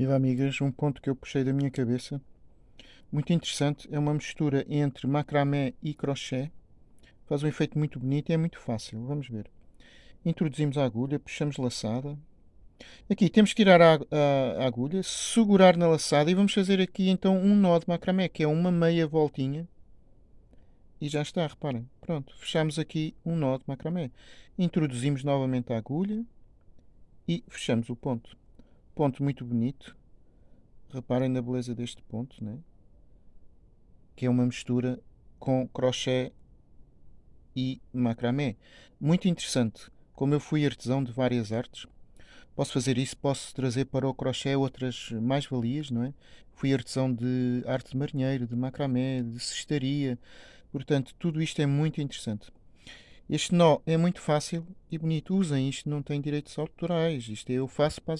Viva amigas, um ponto que eu puxei da minha cabeça, muito interessante, é uma mistura entre macramé e crochê, faz um efeito muito bonito e é muito fácil, vamos ver. Introduzimos a agulha, puxamos laçada, aqui temos que tirar a, a, a agulha, segurar na laçada e vamos fazer aqui então um nó de macramé, que é uma meia voltinha, e já está, reparem, pronto, fechamos aqui um nó de macramé. Introduzimos novamente a agulha e fechamos o ponto ponto muito bonito. Reparem na beleza deste ponto, né? que é uma mistura com crochê e macramé. Muito interessante. Como eu fui artesão de várias artes, posso fazer isso, posso trazer para o crochê outras mais-valias, não é? Fui artesão de arte de marinheiro, de macramé, de cestaria, portanto, tudo isto é muito interessante. Este nó é muito fácil e bonito. Usem isto, não tem direitos autorais. Isto é, eu faço para as